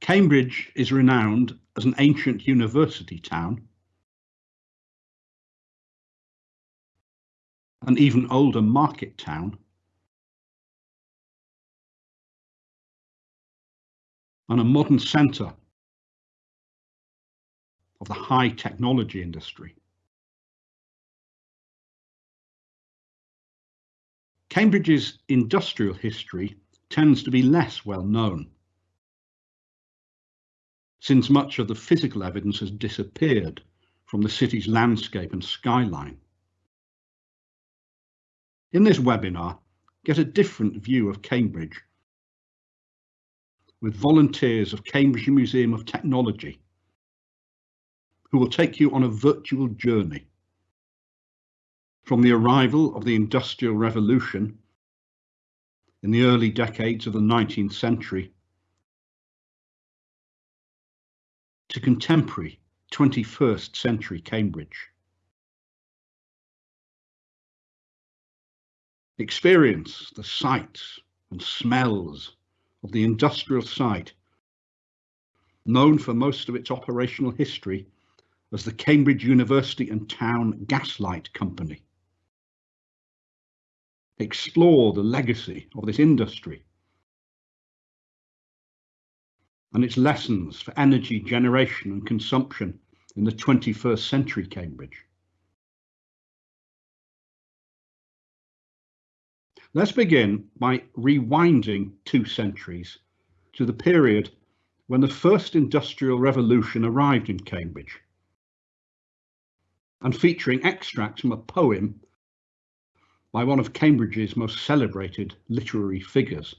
Cambridge is renowned as an ancient university town, an even older market town, and a modern centre of the high technology industry. Cambridge's industrial history tends to be less well known, since much of the physical evidence has disappeared from the city's landscape and skyline. In this webinar, get a different view of Cambridge with volunteers of Cambridge Museum of Technology who will take you on a virtual journey from the arrival of the Industrial Revolution in the early decades of the 19th century to contemporary 21st century Cambridge. Experience the sights and smells of the industrial site, known for most of its operational history as the Cambridge University and Town Gaslight Company explore the legacy of this industry and its lessons for energy generation and consumption in the 21st century Cambridge. Let's begin by rewinding two centuries to the period when the first industrial revolution arrived in Cambridge and featuring extracts from a poem by one of Cambridge's most celebrated literary figures.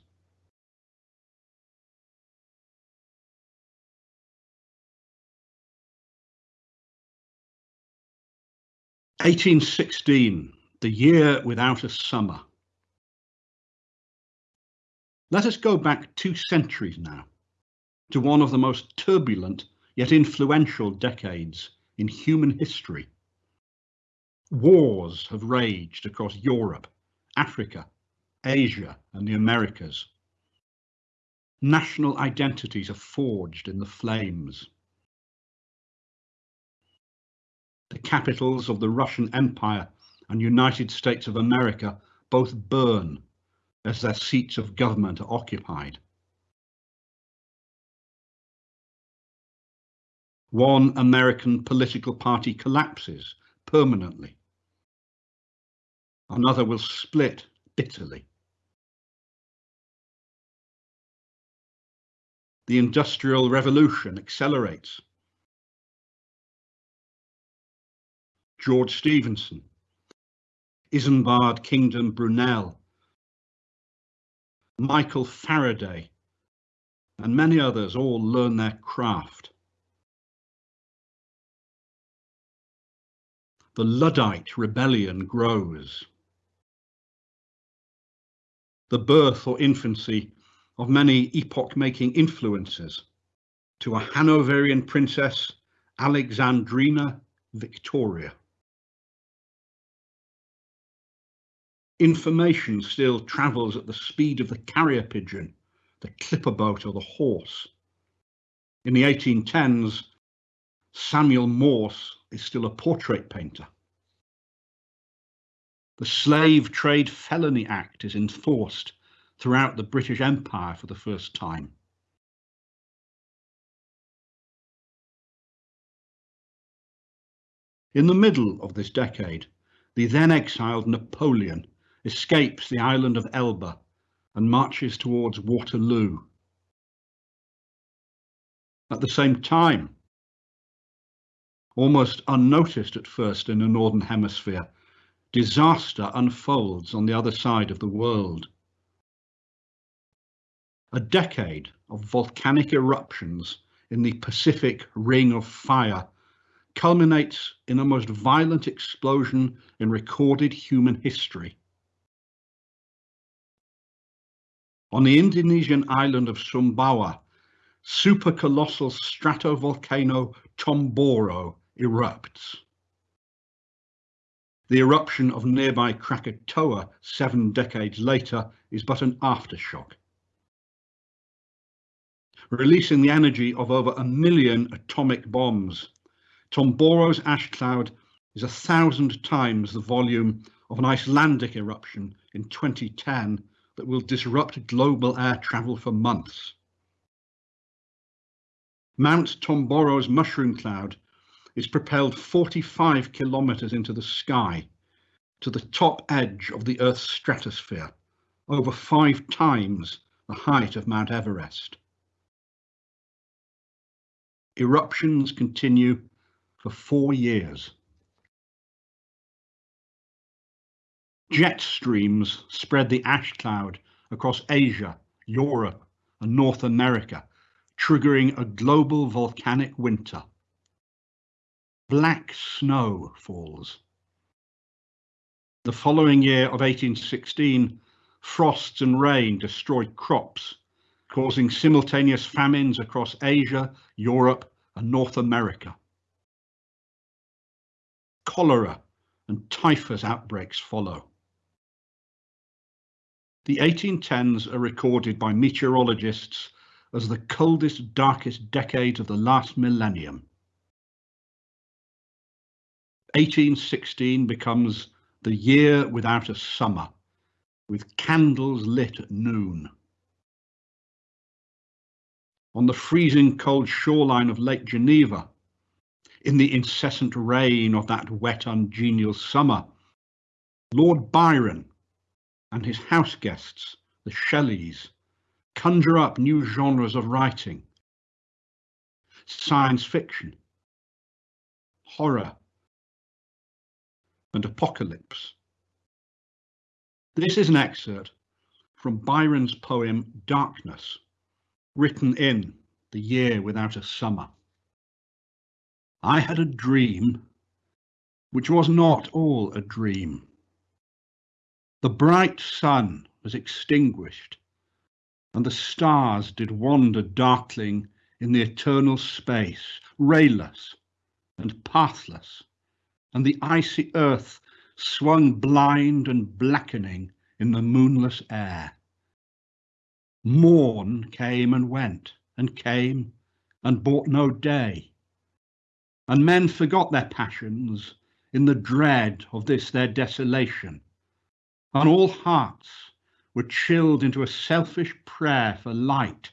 Eighteen sixteen, the year without a summer. Let us go back two centuries now to one of the most turbulent yet influential decades in human history. Wars have raged across Europe, Africa, Asia and the Americas. National identities are forged in the flames. The capitals of the Russian Empire and United States of America both burn as their seats of government are occupied. One American political party collapses permanently another will split bitterly. The Industrial Revolution accelerates. George Stephenson, Isambard Kingdom Brunel, Michael Faraday, and many others all learn their craft. The Luddite rebellion grows the birth or infancy of many epoch-making influences to a Hanoverian princess, Alexandrina Victoria. Information still travels at the speed of the carrier pigeon, the clipper boat or the horse. In the 1810s, Samuel Morse is still a portrait painter. The Slave Trade Felony Act is enforced throughout the British Empire for the first time. In the middle of this decade, the then exiled Napoleon escapes the island of Elba and marches towards Waterloo. At the same time, almost unnoticed at first in the Northern Hemisphere, disaster unfolds on the other side of the world. A decade of volcanic eruptions in the Pacific Ring of Fire culminates in a most violent explosion in recorded human history. On the Indonesian island of Sumbawa, supercolossal stratovolcano Tambora erupts. The eruption of nearby Krakatoa seven decades later is but an aftershock. releasing the energy of over a million atomic bombs. Tambora's ash cloud is a thousand times the volume of an Icelandic eruption in 2010 that will disrupt global air travel for months. Mount Tambora's mushroom cloud is propelled 45 kilometers into the sky to the top edge of the Earth's stratosphere, over five times the height of Mount Everest. Eruptions continue for four years. Jet streams spread the ash cloud across Asia, Europe, and North America, triggering a global volcanic winter. Black snow falls. The following year of 1816, frosts and rain destroyed crops, causing simultaneous famines across Asia, Europe, and North America. Cholera and typhus outbreaks follow. The 1810s are recorded by meteorologists as the coldest, darkest decade of the last millennium. 1816 becomes the year without a summer, with candles lit at noon. On the freezing cold shoreline of Lake Geneva, in the incessant rain of that wet, ungenial summer, Lord Byron and his house guests, the Shelleys, conjure up new genres of writing. Science fiction, horror, and apocalypse. This is an excerpt from Byron's poem Darkness, written in The Year Without a Summer. I had a dream which was not all a dream. The bright sun was extinguished, and the stars did wander darkling in the eternal space, rayless and pathless, and the icy earth swung blind and blackening in the moonless air. Morn came and went, and came and brought no day, and men forgot their passions in the dread of this their desolation and all hearts were chilled into a selfish prayer for light.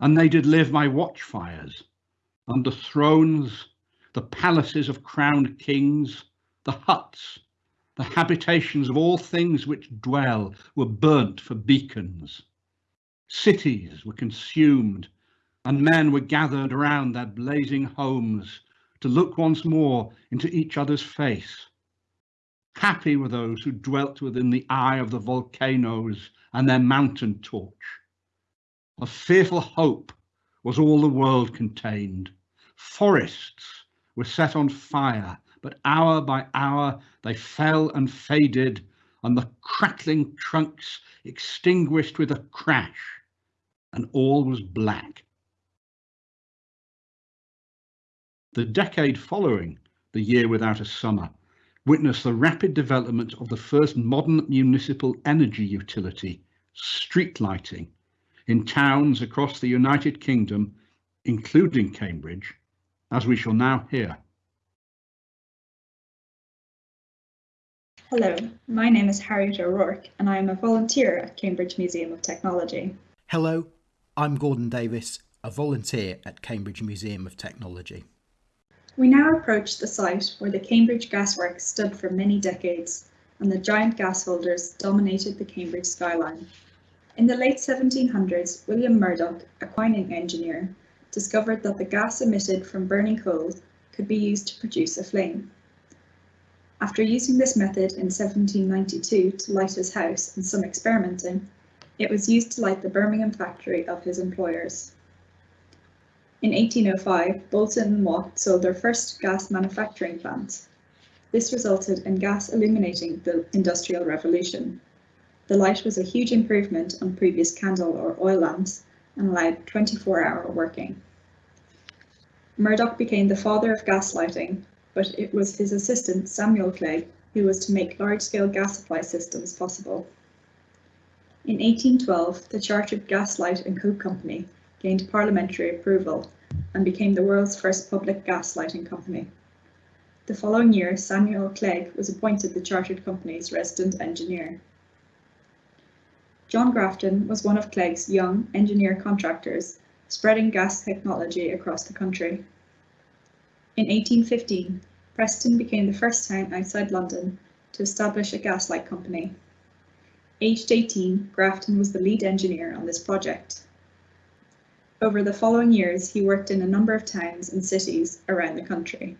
And they did live by watchfires, under thrones, the palaces of crowned kings, the huts, the habitations of all things which dwell were burnt for beacons. Cities were consumed, and men were gathered around their blazing homes to look once more into each other's face Happy were those who dwelt within the eye of the volcanoes and their mountain torch. A fearful hope was all the world contained. Forests were set on fire, but hour by hour they fell and faded, and the crackling trunks extinguished with a crash, and all was black. The decade following the year without a summer witnessed the rapid development of the first modern municipal energy utility, street lighting, in towns across the United Kingdom, including Cambridge, as we shall now hear. Hello, my name is Harriet O'Rourke and I am a volunteer at Cambridge Museum of Technology. Hello, I'm Gordon Davis, a volunteer at Cambridge Museum of Technology. We now approach the site where the Cambridge Gasworks stood for many decades and the giant gas holders dominated the Cambridge skyline. In the late 1700s, William Murdoch, a mining engineer, discovered that the gas emitted from burning coal could be used to produce a flame. After using this method in 1792 to light his house and some experimenting, it was used to light the Birmingham factory of his employers. In 1805, Boulton and Watt sold their first gas manufacturing plant. This resulted in gas illuminating the Industrial Revolution. The light was a huge improvement on previous candle or oil lamps and allowed 24-hour working. Murdoch became the father of gas lighting, but it was his assistant Samuel Clegg who was to make large-scale gas supply systems possible. In 1812, the Chartered Gas Light and Coke Company gained parliamentary approval and became the world's first public gas lighting company. The following year, Samuel Clegg was appointed the chartered company's resident engineer. John Grafton was one of Clegg's young engineer contractors spreading gas technology across the country. In 1815, Preston became the first town outside London to establish a gaslight company. Aged 18, Grafton was the lead engineer on this project. Over the following years, he worked in a number of towns and cities around the country.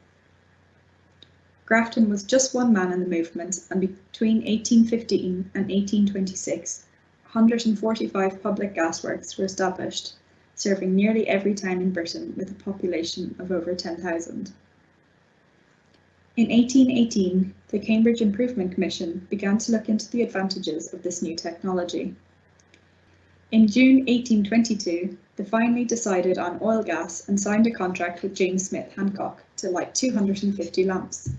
Grafton was just one man in the movement, and between 1815 and 1826, 145 public gasworks were established, serving nearly every town in Britain with a population of over 10,000. In 1818, the Cambridge Improvement Commission began to look into the advantages of this new technology. In June 1822, they finally decided on oil gas and signed a contract with James Smith Hancock to light 250 lamps.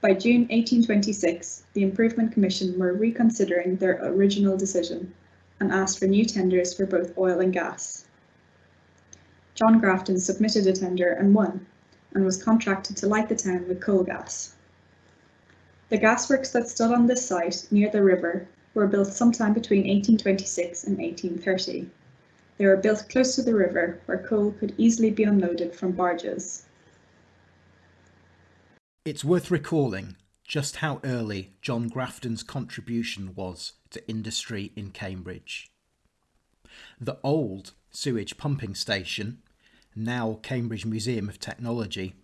By June 1826, the Improvement Commission were reconsidering their original decision and asked for new tenders for both oil and gas. John Grafton submitted a tender and won, and was contracted to light the town with coal gas. The gasworks that stood on this site near the river were built sometime between 1826 and 1830. They were built close to the river where coal could easily be unloaded from barges. It's worth recalling just how early John Grafton's contribution was to industry in Cambridge. The old sewage pumping station, now Cambridge Museum of Technology,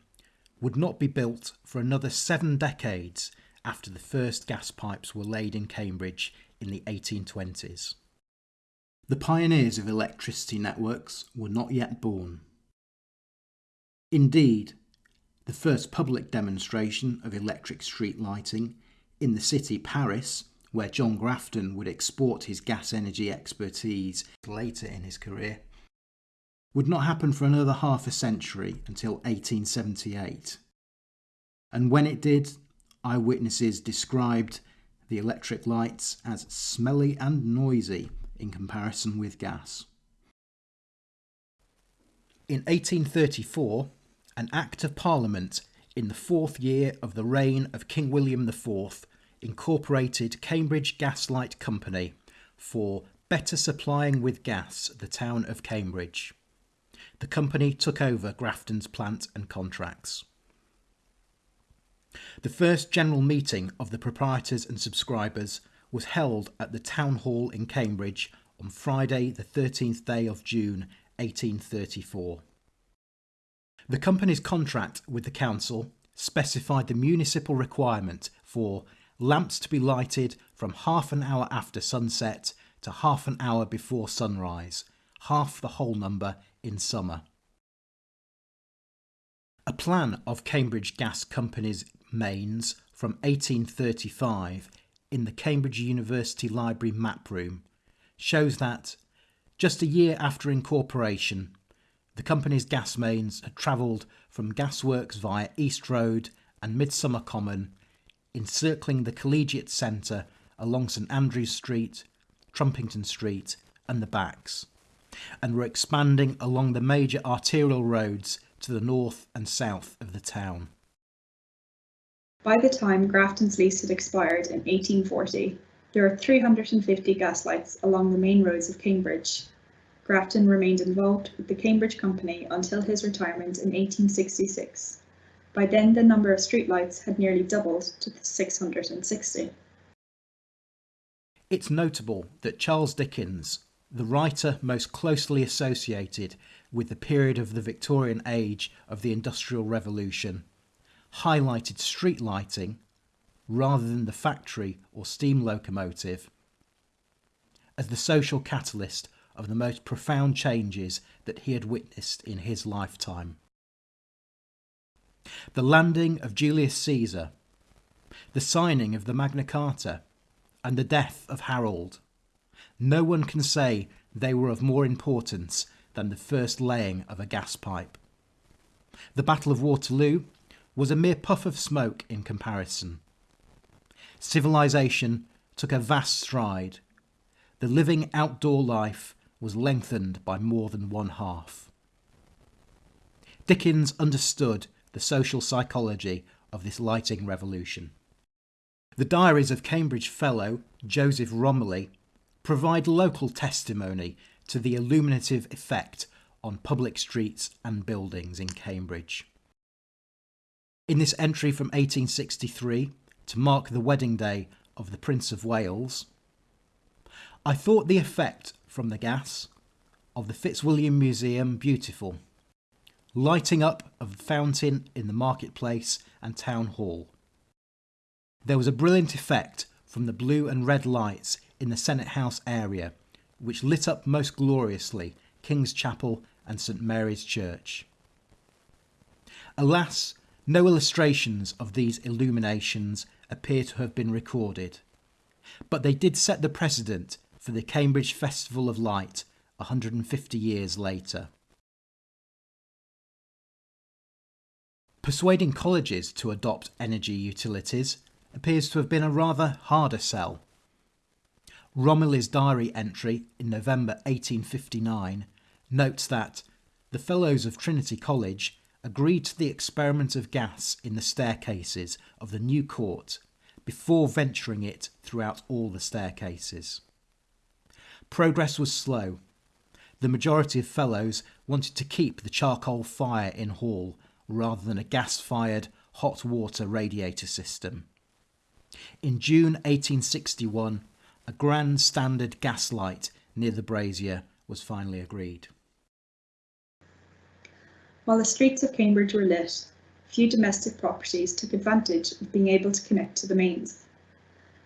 would not be built for another seven decades after the first gas pipes were laid in Cambridge in the 1820s. The pioneers of electricity networks were not yet born. Indeed, the first public demonstration of electric street lighting in the city Paris, where John Grafton would export his gas energy expertise later in his career, would not happen for another half a century until 1878. And when it did, eyewitnesses described the electric lights as smelly and noisy in comparison with gas. In 1834, an Act of Parliament in the fourth year of the reign of King William IV incorporated Cambridge Gaslight Company for better supplying with gas the town of Cambridge. The company took over Grafton's plant and contracts. The first general meeting of the proprietors and subscribers was held at the Town Hall in Cambridge on Friday the 13th day of June 1834. The company's contract with the council specified the municipal requirement for lamps to be lighted from half an hour after sunset to half an hour before sunrise, half the whole number in summer. A plan of Cambridge Gas Company's mains from 1835 in the Cambridge University Library map room shows that just a year after incorporation, the company's gas mains had travelled from gasworks via East Road and Midsummer Common, encircling the Collegiate Centre along St Andrews Street, Trumpington Street and the Backs, and were expanding along the major arterial roads to the north and south of the town. By the time Grafton's lease had expired in 1840, there were 350 gaslights along the main roads of Cambridge, Grafton remained involved with the Cambridge Company until his retirement in 1866. By then the number of streetlights had nearly doubled to 660. It's notable that Charles Dickens, the writer most closely associated with the period of the Victorian age of the Industrial Revolution, highlighted street lighting rather than the factory or steam locomotive as the social catalyst of the most profound changes that he had witnessed in his lifetime. The landing of Julius Caesar, the signing of the Magna Carta, and the death of Harold. No one can say they were of more importance than the first laying of a gas pipe. The Battle of Waterloo was a mere puff of smoke in comparison. Civilization took a vast stride. The living outdoor life was lengthened by more than one half. Dickens understood the social psychology of this lighting revolution. The diaries of Cambridge Fellow Joseph Romilly provide local testimony to the illuminative effect on public streets and buildings in Cambridge. In this entry from 1863, to mark the wedding day of the Prince of Wales, I thought the effect from the gas of the Fitzwilliam Museum beautiful, lighting up of the fountain in the marketplace and town hall. There was a brilliant effect from the blue and red lights in the Senate House area, which lit up most gloriously King's Chapel and St Mary's Church. Alas, no illustrations of these illuminations appear to have been recorded, but they did set the precedent for the Cambridge Festival of Light 150 years later. Persuading colleges to adopt energy utilities appears to have been a rather harder sell. Romilly's diary entry in November 1859 notes that the Fellows of Trinity College agreed to the experiment of gas in the staircases of the new court before venturing it throughout all the staircases. Progress was slow. The majority of fellows wanted to keep the charcoal fire in hall rather than a gas fired hot water radiator system. In June 1861, a grand standard gas light near the brazier was finally agreed. While the streets of Cambridge were lit, few domestic properties took advantage of being able to connect to the mains.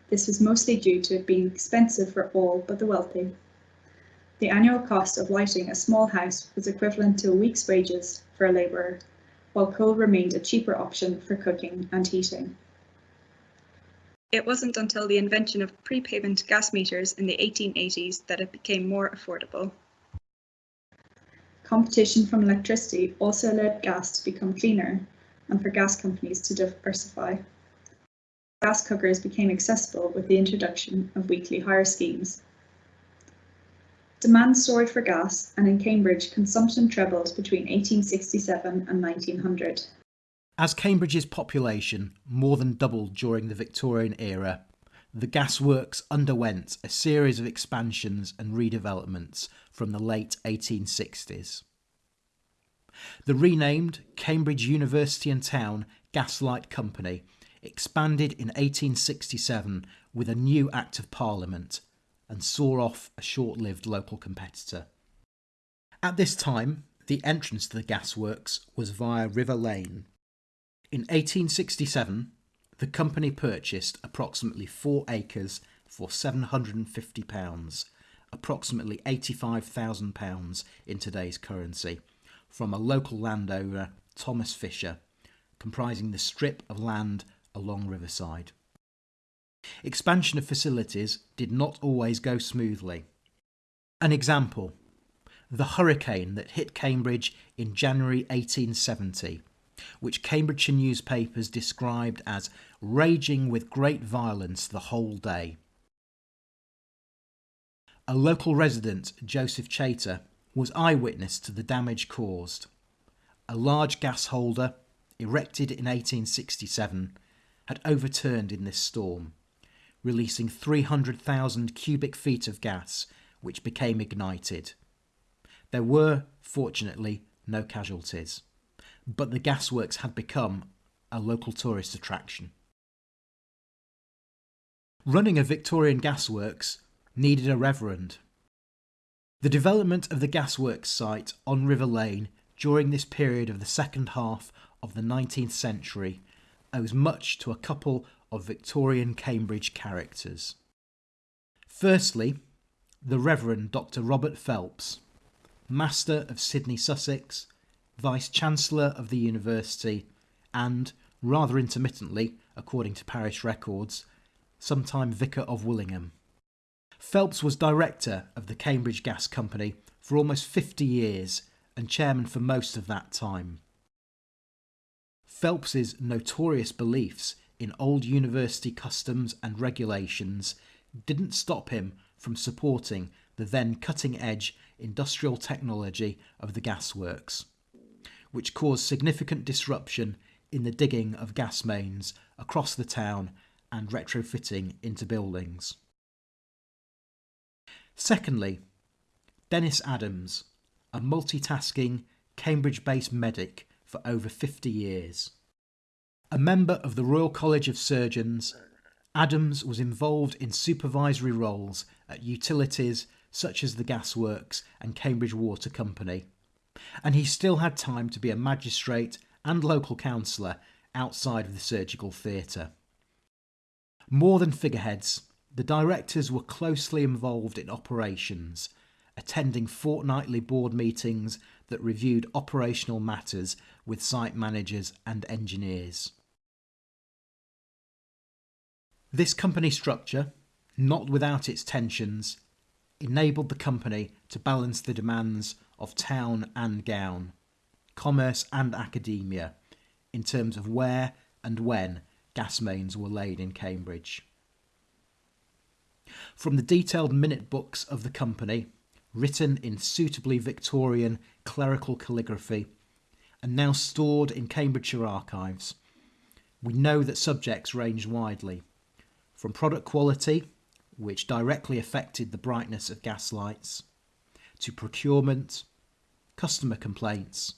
This was mostly due to it being expensive for all but the wealthy. The annual cost of lighting a small house was equivalent to a week's wages for a labourer, while coal remained a cheaper option for cooking and heating. It wasn't until the invention of prepayment gas meters in the 1880s that it became more affordable. Competition from electricity also led gas to become cleaner and for gas companies to diversify. Gas cookers became accessible with the introduction of weekly hire schemes. Demand soared for gas, and in Cambridge, consumption trebled between 1867 and 1900. As Cambridge's population more than doubled during the Victorian era, the gasworks underwent a series of expansions and redevelopments from the late 1860s. The renamed Cambridge University and Town Gaslight Company expanded in 1867 with a new Act of Parliament and saw off a short lived local competitor. At this time, the entrance to the gasworks was via River Lane. In 1867, the company purchased approximately four acres for £750, approximately £85,000 in today's currency, from a local landowner, Thomas Fisher, comprising the strip of land along Riverside. Expansion of facilities did not always go smoothly. An example the hurricane that hit Cambridge in January 1870 which Cambridgeshire newspapers described as raging with great violence the whole day. A local resident, Joseph Chater, was eyewitness to the damage caused. A large gas holder, erected in 1867, had overturned in this storm, releasing 300,000 cubic feet of gas, which became ignited. There were, fortunately, no casualties but the gasworks had become a local tourist attraction. Running a Victorian gasworks needed a reverend. The development of the gasworks site on River Lane during this period of the second half of the 19th century owes much to a couple of Victorian Cambridge characters. Firstly, the Reverend Dr. Robert Phelps, Master of Sidney Sussex Vice Chancellor of the University, and, rather intermittently, according to parish records, sometime Vicar of Willingham. Phelps was director of the Cambridge Gas Company for almost 50 years and chairman for most of that time. Phelps's notorious beliefs in old university customs and regulations didn't stop him from supporting the then cutting edge industrial technology of the gasworks, which caused significant disruption in the digging of gas mains across the town and retrofitting into buildings. Secondly, Dennis Adams, a multitasking Cambridge based medic for over 50 years. A member of the Royal College of Surgeons, Adams was involved in supervisory roles at utilities such as the Gasworks and Cambridge Water Company, and he still had time to be a magistrate and local councillor outside of the surgical theatre. More than figureheads, the directors were closely involved in operations, attending fortnightly board meetings that reviewed operational matters with site managers and engineers. This company structure, not without its tensions, enabled the company to balance the demands of town and gown, commerce and academia, in terms of where and when gas mains were laid in Cambridge. From the detailed minute books of the company, written in suitably Victorian clerical calligraphy, and now stored in Cambridgeshire archives, we know that subjects ranged widely, from product quality, which directly affected the brightness of gas lights, to procurement, customer complaints,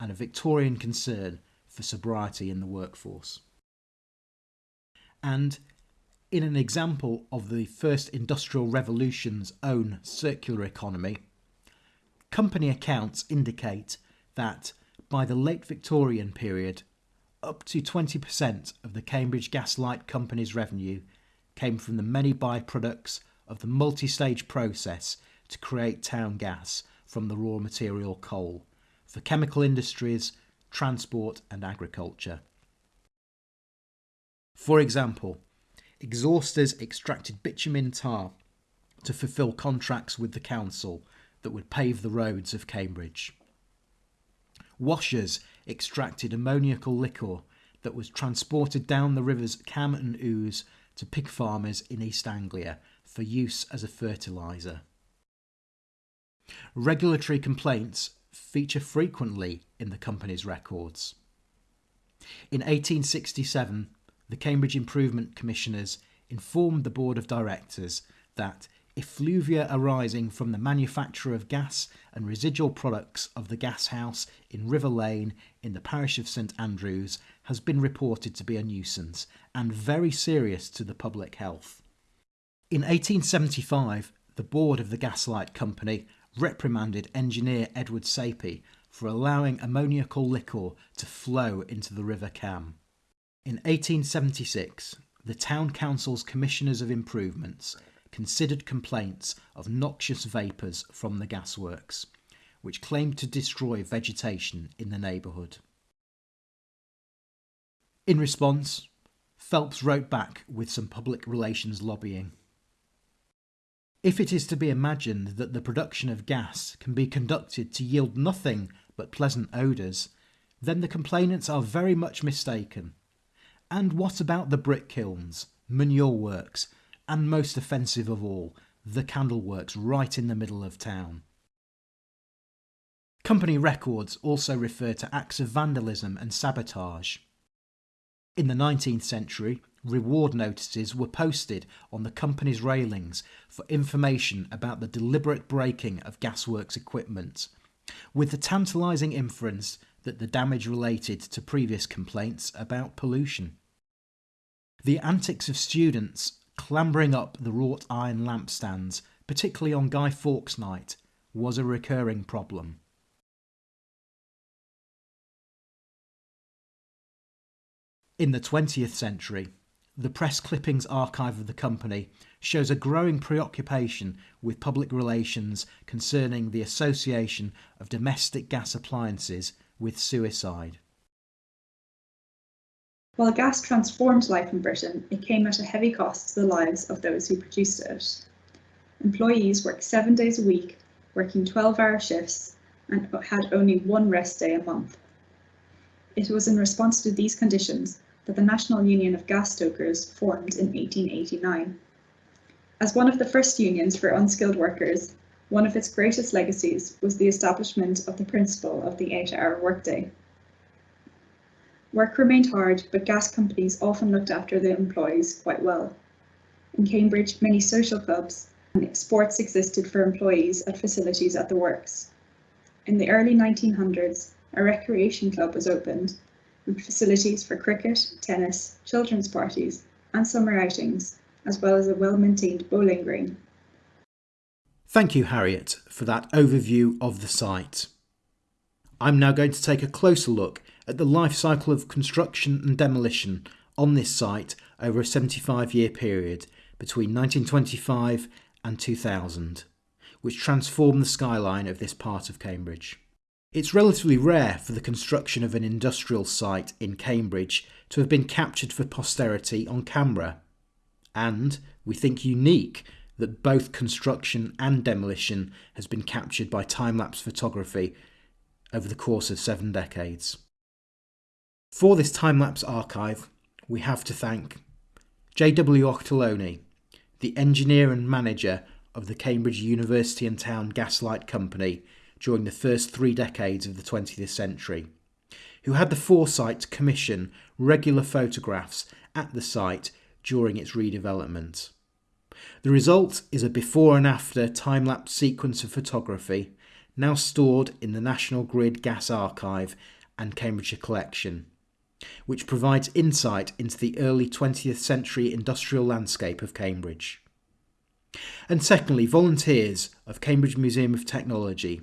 and a Victorian concern for sobriety in the workforce. And in an example of the first industrial revolution's own circular economy, company accounts indicate that by the late Victorian period, up to 20% of the Cambridge Gaslight Company's revenue came from the many byproducts of the multi stage process to create town gas from the raw material coal for chemical industries, transport, and agriculture. For example, exhausters extracted bitumen tar to fulfil contracts with the council that would pave the roads of Cambridge. Washers extracted ammoniacal liquor that was transported down the rivers Cam and Ouse to pig farmers in East Anglia for use as a fertiliser. Regulatory complaints feature frequently in the company's records. In 1867, the Cambridge Improvement Commissioners informed the Board of Directors that effluvia arising from the manufacture of gas and residual products of the gas house in River Lane in the parish of St Andrews has been reported to be a nuisance and very serious to the public health. In 1875, the board of the Gaslight Company reprimanded engineer Edward Sapey for allowing ammoniacal liquor to flow into the River Cam. In 1876, the Town Council's Commissioners of Improvements considered complaints of noxious vapours from the gasworks, which claimed to destroy vegetation in the neighbourhood. In response, Phelps wrote back with some public relations lobbying. If it is to be imagined that the production of gas can be conducted to yield nothing but pleasant odours, then the complainants are very much mistaken. And what about the brick kilns, manure works, and most offensive of all, the candle works right in the middle of town. Company records also refer to acts of vandalism and sabotage. In the 19th century, reward notices were posted on the company's railings for information about the deliberate breaking of gasworks equipment, with the tantalising inference that the damage related to previous complaints about pollution. The antics of students clambering up the wrought iron lampstands, particularly on Guy Fawkes night, was a recurring problem. In the 20th century, the press clippings archive of the company shows a growing preoccupation with public relations concerning the association of domestic gas appliances with suicide. While gas transformed life in Britain, it came at a heavy cost to the lives of those who produced it. Employees worked seven days a week, working 12 hour shifts, and had only one rest day a month. It was in response to these conditions that the National Union of Gas Stokers formed in 1889. As one of the first unions for unskilled workers, one of its greatest legacies was the establishment of the principle of the eight-hour workday. Work remained hard, but gas companies often looked after their employees quite well. In Cambridge, many social clubs and sports existed for employees at facilities at the works. In the early 1900s, a recreation club was opened with facilities for cricket, tennis, children's parties and summer outings, as well as a well-maintained bowling green. Thank you, Harriet, for that overview of the site. I'm now going to take a closer look at the life cycle of construction and demolition on this site over a 75 year period between 1925 and 2000, which transformed the skyline of this part of Cambridge. It's relatively rare for the construction of an industrial site in Cambridge to have been captured for posterity on camera, and we think unique that both construction and demolition has been captured by time-lapse photography over the course of seven decades. For this time-lapse archive, we have to thank J.W. Octoloni, the engineer and manager of the Cambridge University and Town Gaslight Company during the first three decades of the 20th century, who had the foresight to commission regular photographs at the site during its redevelopment. The result is a before and after time-lapse sequence of photography now stored in the National Grid Gas Archive and Cambridgeshire Collection, which provides insight into the early 20th century industrial landscape of Cambridge. And secondly, volunteers of Cambridge Museum of Technology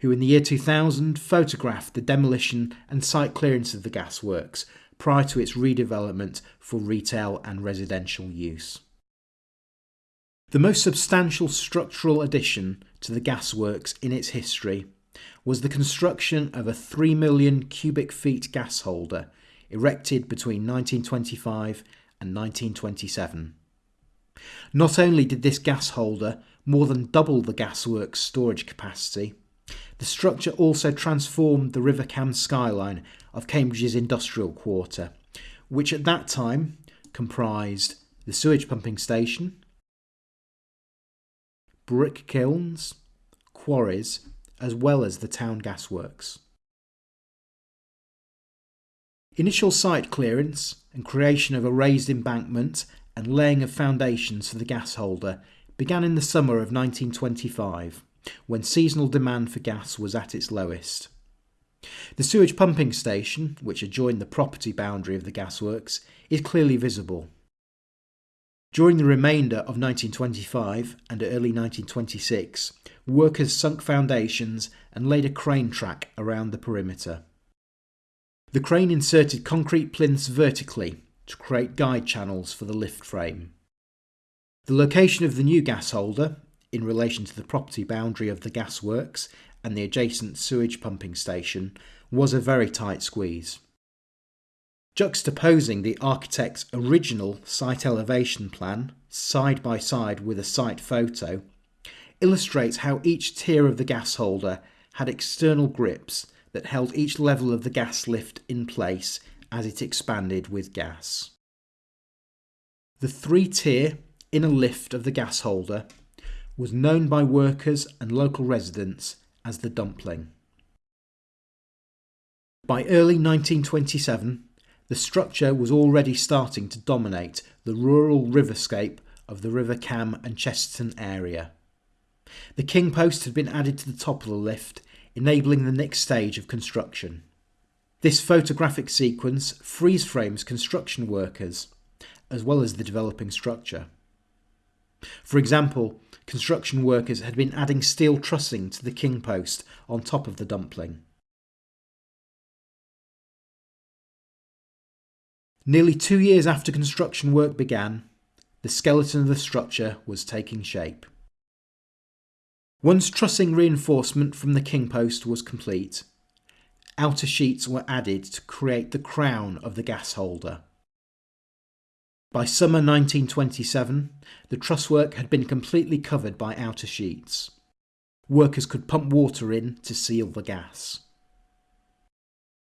who in the year 2000 photographed the demolition and site clearance of the gasworks prior to its redevelopment for retail and residential use. The most substantial structural addition to the gasworks in its history was the construction of a 3 million cubic feet gas holder erected between 1925 and 1927. Not only did this gas holder more than double the gasworks storage capacity, the structure also transformed the River Cam skyline of Cambridge's industrial quarter, which at that time comprised the sewage pumping station, brick kilns, quarries, as well as the town gasworks. Initial site clearance and creation of a raised embankment and laying of foundations for the gas holder began in the summer of 1925 when seasonal demand for gas was at its lowest. The sewage pumping station, which adjoined the property boundary of the gasworks, is clearly visible. During the remainder of 1925 and early 1926, workers sunk foundations and laid a crane track around the perimeter. The crane inserted concrete plinths vertically to create guide channels for the lift frame. The location of the new gas holder in relation to the property boundary of the gasworks and the adjacent sewage pumping station was a very tight squeeze. Juxtaposing the architect's original site elevation plan side by side with a site photo illustrates how each tier of the gas holder had external grips that held each level of the gas lift in place as it expanded with gas. The three-tier inner lift of the gas holder was known by workers and local residents as the dumpling. By early 1927, the structure was already starting to dominate the rural riverscape of the River Cam and Chesterton area. The king post had been added to the top of the lift, enabling the next stage of construction. This photographic sequence freeze frames construction workers, as well as the developing structure. For example, construction workers had been adding steel trussing to the king post on top of the dumpling. Nearly two years after construction work began, the skeleton of the structure was taking shape. Once trussing reinforcement from the king post was complete, outer sheets were added to create the crown of the gas holder. By summer 1927, the trusswork had been completely covered by outer sheets. Workers could pump water in to seal the gas.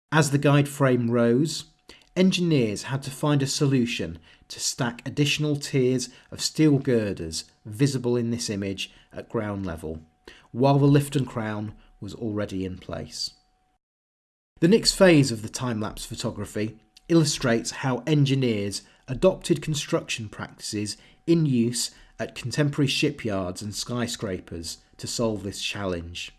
As the guide frame rose, engineers had to find a solution to stack additional tiers of steel girders visible in this image at ground level, while the lift and crown was already in place. The next phase of the time-lapse photography illustrates how engineers adopted construction practices in use at contemporary shipyards and skyscrapers to solve this challenge.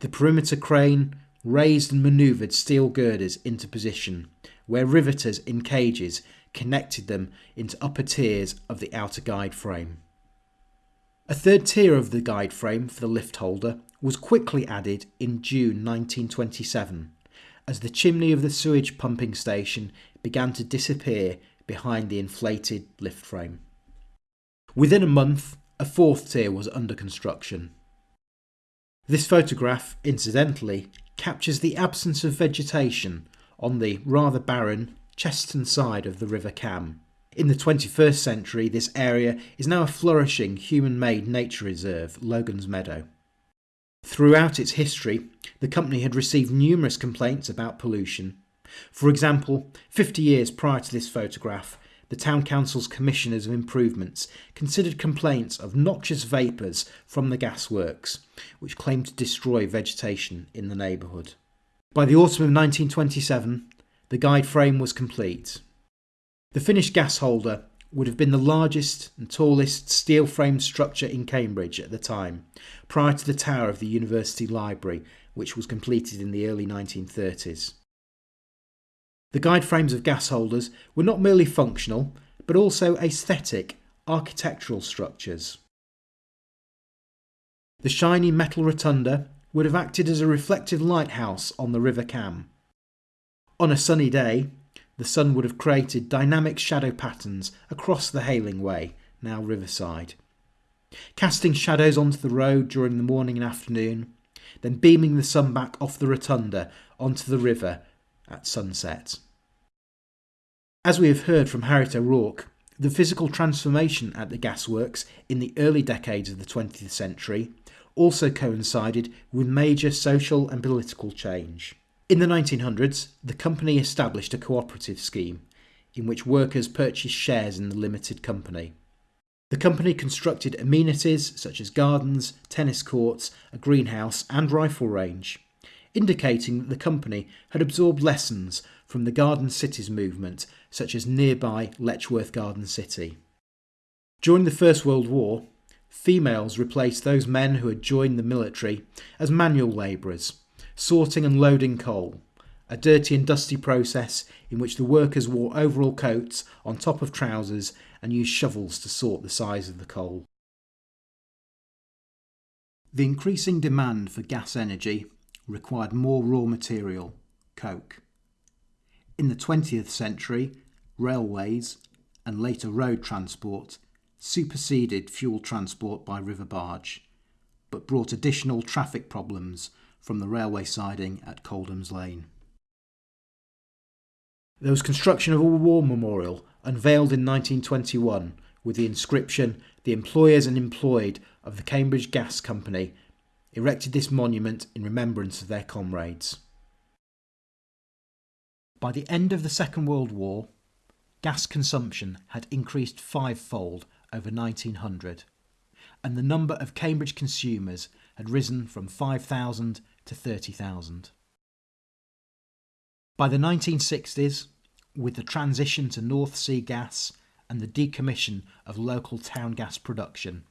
The perimeter crane raised and manoeuvred steel girders into position, where riveters in cages connected them into upper tiers of the outer guide frame. A third tier of the guide frame for the lift holder was quickly added in June 1927 as the chimney of the sewage pumping station began to disappear behind the inflated lift frame. Within a month, a fourth tier was under construction. This photograph, incidentally, captures the absence of vegetation on the rather barren Chesterton side of the River Cam. In the 21st century, this area is now a flourishing human made nature reserve, Logan's Meadow. Throughout its history, the company had received numerous complaints about pollution. For example, 50 years prior to this photograph, the Town Council's Commissioners of Improvements considered complaints of noxious vapours from the gasworks, which claimed to destroy vegetation in the neighbourhood. By the autumn of 1927, the guide frame was complete. The finished gas holder would have been the largest and tallest steel framed structure in Cambridge at the time, prior to the tower of the University Library, which was completed in the early 1930s. The guide frames of gas holders were not merely functional, but also aesthetic, architectural structures. The shiny metal rotunda would have acted as a reflective lighthouse on the River Cam. On a sunny day, the sun would have created dynamic shadow patterns across the Hayling Way, now Riverside, casting shadows onto the road during the morning and afternoon, then beaming the sun back off the rotunda onto the river at sunset. As we have heard from Harriet O'Rourke, the physical transformation at the gasworks in the early decades of the 20th century also coincided with major social and political change. In the 1900s, the company established a cooperative scheme in which workers purchased shares in the limited company. The company constructed amenities such as gardens, tennis courts, a greenhouse, and rifle range indicating that the company had absorbed lessons from the Garden Cities movement, such as nearby Letchworth Garden City. During the First World War, females replaced those men who had joined the military as manual labourers, sorting and loading coal, a dirty and dusty process in which the workers wore overall coats on top of trousers and used shovels to sort the size of the coal. The increasing demand for gas energy required more raw material, coke. In the 20th century, railways and later road transport superseded fuel transport by river barge, but brought additional traffic problems from the railway siding at Coldham's Lane. There was construction of a war memorial unveiled in 1921 with the inscription The Employers and Employed of the Cambridge Gas Company erected this monument in remembrance of their comrades. By the end of the Second World War, gas consumption had increased fivefold over 1900, and the number of Cambridge consumers had risen from 5,000 to 30,000. By the 1960s, with the transition to North Sea gas and the decommission of local town gas production,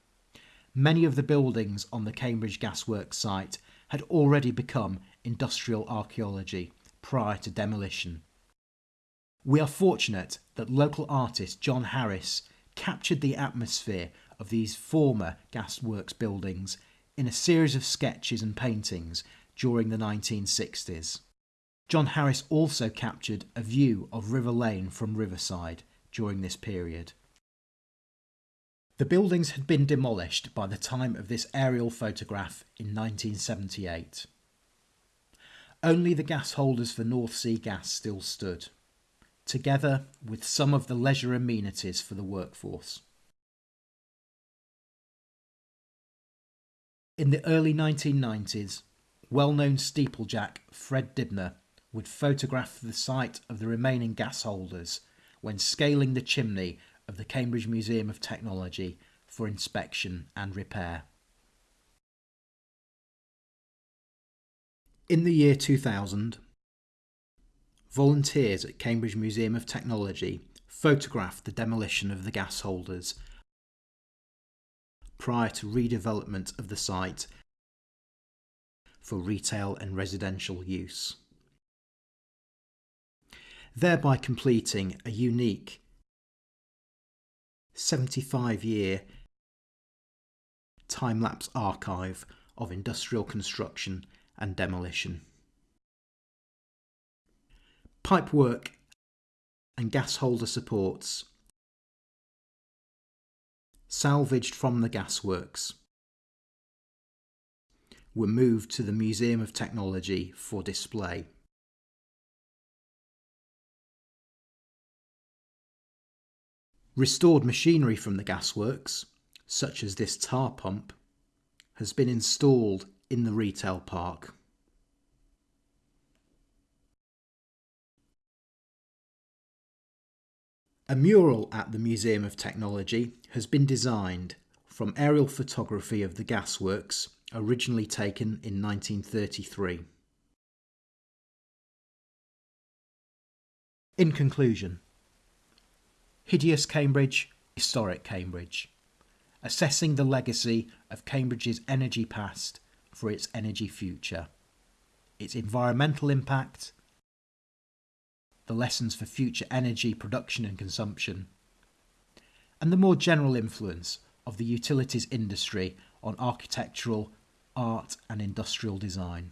many of the buildings on the Cambridge Gasworks site had already become industrial archaeology prior to demolition. We are fortunate that local artist John Harris captured the atmosphere of these former gasworks buildings in a series of sketches and paintings during the 1960s. John Harris also captured a view of River Lane from Riverside during this period. The buildings had been demolished by the time of this aerial photograph in 1978. Only the gas holders for North Sea Gas still stood, together with some of the leisure amenities for the workforce. In the early 1990s, well-known steeplejack Fred Dibnah would photograph the site of the remaining gas holders when scaling the chimney of the Cambridge Museum of Technology for inspection and repair. In the year 2000, volunteers at Cambridge Museum of Technology photographed the demolition of the gas holders prior to redevelopment of the site for retail and residential use, thereby completing a unique 75 year time lapse archive of industrial construction and demolition. Pipework and gas holder supports salvaged from the gasworks were moved to the Museum of Technology for display. Restored machinery from the gasworks, such as this tar pump, has been installed in the retail park. A mural at the Museum of Technology has been designed from aerial photography of the gasworks originally taken in 1933. In conclusion, Hideous Cambridge, Historic Cambridge, assessing the legacy of Cambridge's energy past for its energy future, its environmental impact, the lessons for future energy production and consumption, and the more general influence of the utilities industry on architectural, art, and industrial design.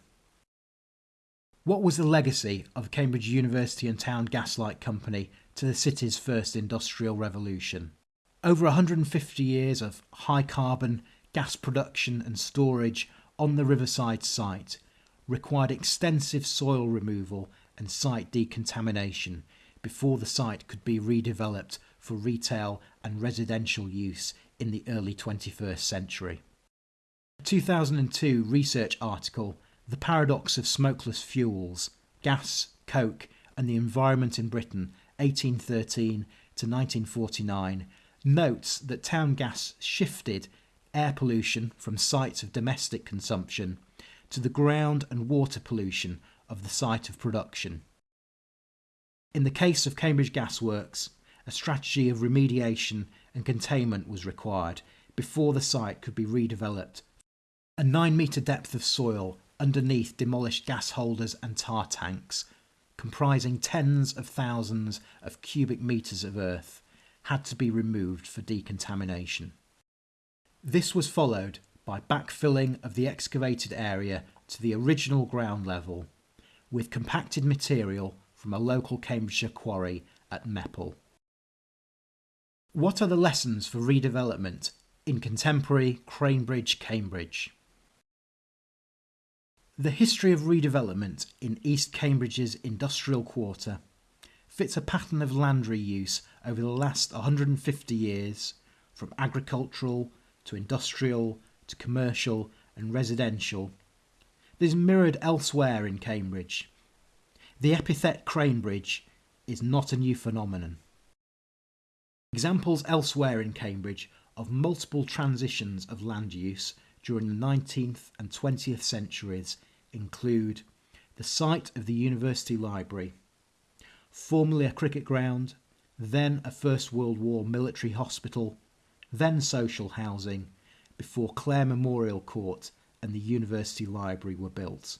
What was the legacy of Cambridge University and Town Gaslight Company to the city's first industrial revolution? Over 150 years of high carbon gas production and storage on the Riverside site required extensive soil removal and site decontamination before the site could be redeveloped for retail and residential use in the early 21st century. A 2002 research article, The Paradox of Smokeless Fuels Gas, Coke, and the Environment in Britain, 1813 to 1949, notes that town gas shifted air pollution from sites of domestic consumption to the ground and water pollution of the site of production. In the case of Cambridge Gasworks, a strategy of remediation and containment was required before the site could be redeveloped. A 9 metre depth of soil underneath demolished gas holders and tar tanks, comprising tens of thousands of cubic metres of earth, had to be removed for decontamination. This was followed by backfilling of the excavated area to the original ground level with compacted material from a local Cambridgeshire quarry at Mepal. What are the lessons for redevelopment in contemporary Cranebridge, Cambridge? The history of redevelopment in East Cambridge's industrial quarter fits a pattern of land reuse over the last 150 years, from agricultural to industrial to commercial and residential, that is mirrored elsewhere in Cambridge. The epithet Cranebridge is not a new phenomenon. Examples elsewhere in Cambridge of multiple transitions of land use during the 19th and 20th centuries include the site of the University Library, formerly a cricket ground, then a First World War military hospital, then social housing, before Clare Memorial Court and the University Library were built,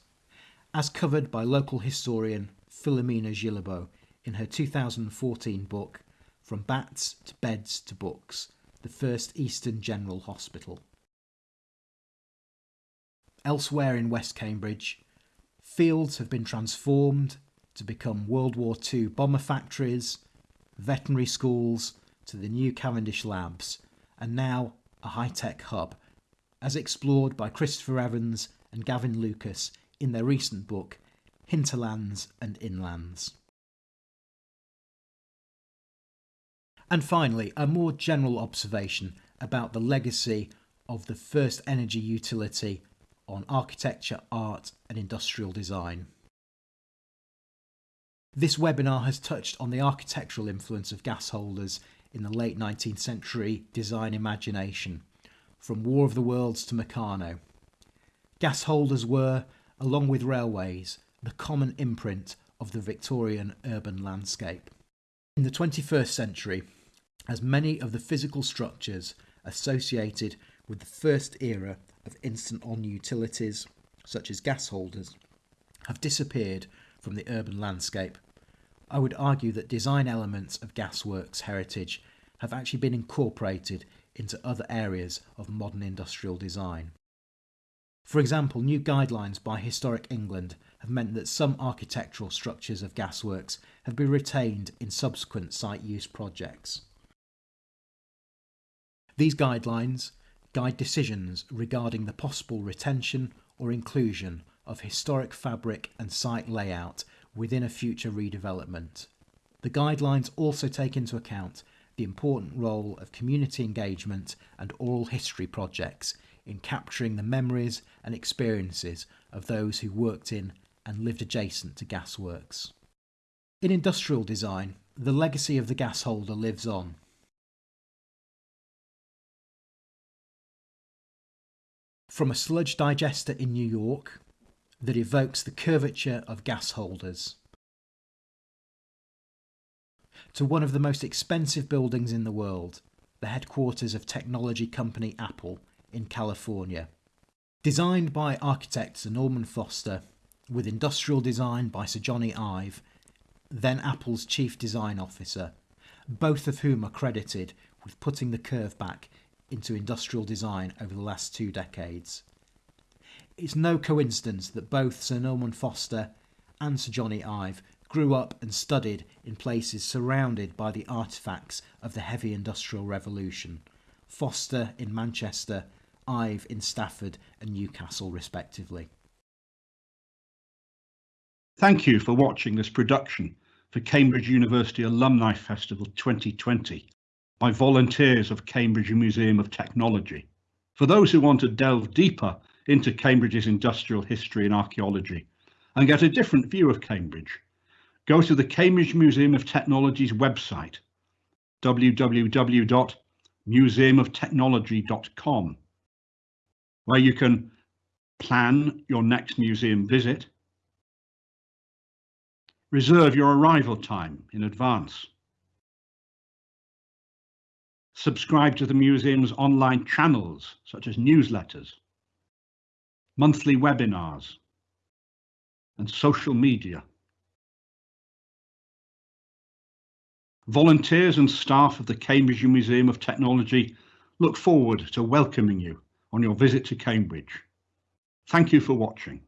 as covered by local historian Philomena Guilbeault in her 2014 book from Bats to Beds to Books, the first Eastern General Hospital. Elsewhere in West Cambridge, fields have been transformed to become World War II bomber factories, veterinary schools, to the new Cavendish labs, and now a high tech hub, as explored by Christopher Evans and Gavin Lucas in their recent book, Hinterlands and Inlands. And finally, a more general observation about the legacy of the first energy utility on architecture, art, and industrial design. This webinar has touched on the architectural influence of gas holders in the late 19th century design imagination, from War of the Worlds to Meccano. Gas holders were, along with railways, the common imprint of the Victorian urban landscape. In the 21st century, as many of the physical structures associated with the first era of instant-on utilities, such as gas holders, have disappeared from the urban landscape, I would argue that design elements of gasworks heritage have actually been incorporated into other areas of modern industrial design. For example, new guidelines by Historic England have meant that some architectural structures of gasworks have been retained in subsequent site use projects. These guidelines guide decisions regarding the possible retention or inclusion of historic fabric and site layout within a future redevelopment. The guidelines also take into account the important role of community engagement and oral history projects in capturing the memories and experiences of those who worked in and lived adjacent to gasworks. In industrial design, the legacy of the gas holder lives on. From a sludge digester in New York that evokes the curvature of gas holders, to one of the most expensive buildings in the world, the headquarters of technology company Apple in California. Designed by architect Sir Norman Foster, with industrial design by Sir Jony Ive, then Apple's chief design officer, both of whom are credited with putting the curve back into industrial design over the last two decades. It's no coincidence that both Sir Norman Foster and Sir Jony Ive grew up and studied in places surrounded by the artefacts of the heavy industrial revolution. Foster in Manchester, Ive in Stafford and Newcastle, respectively. Thank you for watching this production for Cambridge University Alumni Festival 2020 by volunteers of Cambridge Museum of Technology. For those who want to delve deeper into Cambridge's industrial history and archaeology and get a different view of Cambridge, go to the Cambridge Museum of Technology's website, www.museumoftechnology.com, where you can plan your next museum visit, reserve your arrival time in advance, subscribe to the museum's online channels, such as newsletters, monthly webinars, and social media. Volunteers and staff of the Cambridge Museum of Technology look forward to welcoming you on your visit to Cambridge. Thank you for watching.